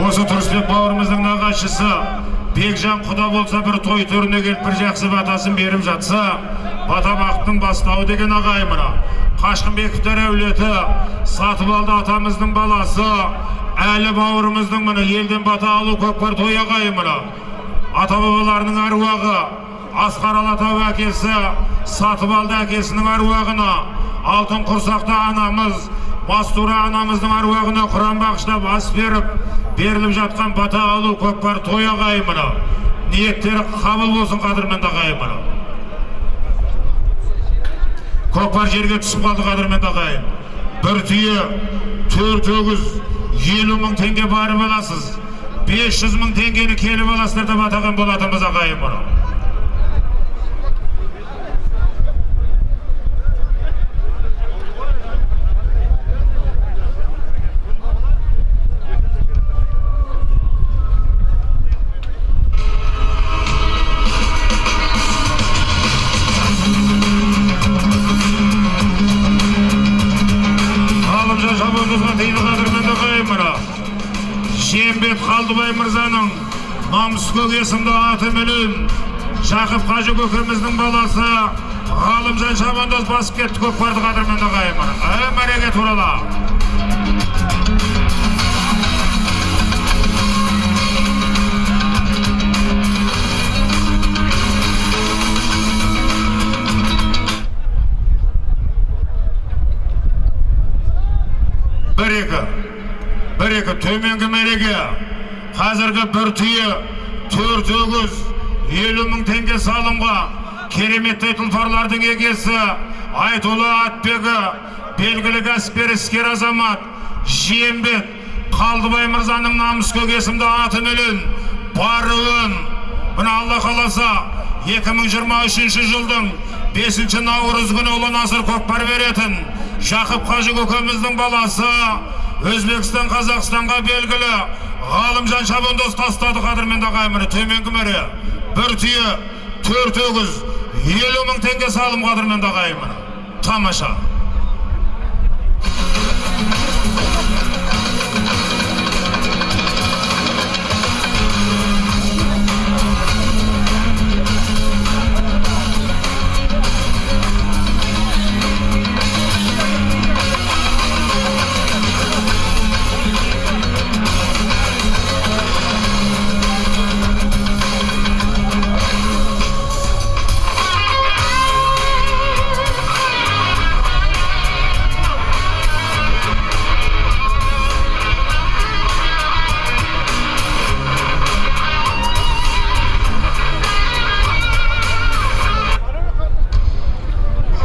осы тұрысбек бауырымыздың нағашысы бекжан құда болса бір той төріне келіп бір жақсы батасын беріп жатса бата бақыттың бастауы деген ағайын мына. Қашқынбековтер әулеті сатыбалды атамыздың баласы әлі бауырымыздың міне елден бата алу көкпар той ағайын мына. Ата бабаларының әруағы асқар алатау әкесі сатыбалды әкесінің әруағына алтын құрсақты анамыз мастура анамыздың әруағына құран бағыштап ас беріп беріліп жатқан бата алу көкпар той ағайын мына ниеттері қабыл болсын қадірменді ағайын мына көкпар жерге түсіп қалды қадірменді ағайын бір түйе төрт өгіз елу мың теңге барып аласыз. бес жүз мың теңгені келіп аласыздар деп атаған болатынбыз ағайын мұны қадірменді ағайын мұны жиенбет қалдыбай мырзаның намыскөк есімді атыменен жақып қажы көкеміздің баласы ғалымжан шабандоз басып кетті көкпарды қадірменді ағайын мұны ә мәреге бір екі бір екі төменгі мәреге қазіргі бір түйе төрт өгіз елу мың теңге салымға кереметтей тұлпарлардың егесі айтулы атбегі белгілі кәсіпкер іскер азамат жиенбек қалдыбай мырзаның намыскөк есімді атыменен баруын мына алла қаласа 2023 жылдың бесінші наурыз күні ұлы насыр көкпар беретін жақып қажы көкеміздің баласы өзбекстан қазақстанға белгілі ғалымжан шабандоз тастады қадірменді ағайын міне төменгі мәре бір түйе төрт өгіз елу мың теңге салым қадірменді ағайын міне тамаша